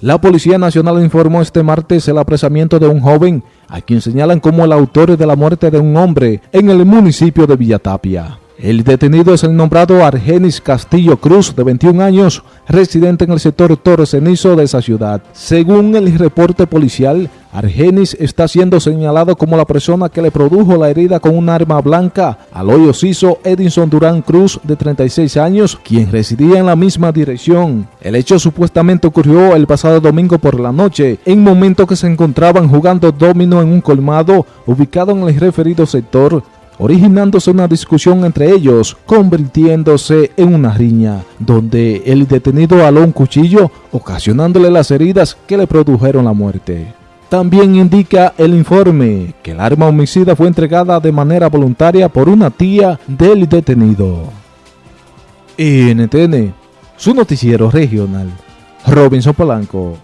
La Policía Nacional informó este martes el apresamiento de un joven a quien señalan como el autor de la muerte de un hombre en el municipio de Villatapia. El detenido es el nombrado Argenis Castillo Cruz, de 21 años, residente en el sector Torres Cenizo de esa ciudad. Según el reporte policial, Argenis está siendo señalado como la persona que le produjo la herida con un arma blanca al hoyo ciso Edinson Durán Cruz, de 36 años, quien residía en la misma dirección. El hecho supuestamente ocurrió el pasado domingo por la noche, en momento que se encontraban jugando domino en un colmado ubicado en el referido sector originándose una discusión entre ellos, convirtiéndose en una riña, donde el detenido aló un cuchillo, ocasionándole las heridas que le produjeron la muerte. También indica el informe que el arma homicida fue entregada de manera voluntaria por una tía del detenido. NTN, su noticiero regional, Robinson Polanco.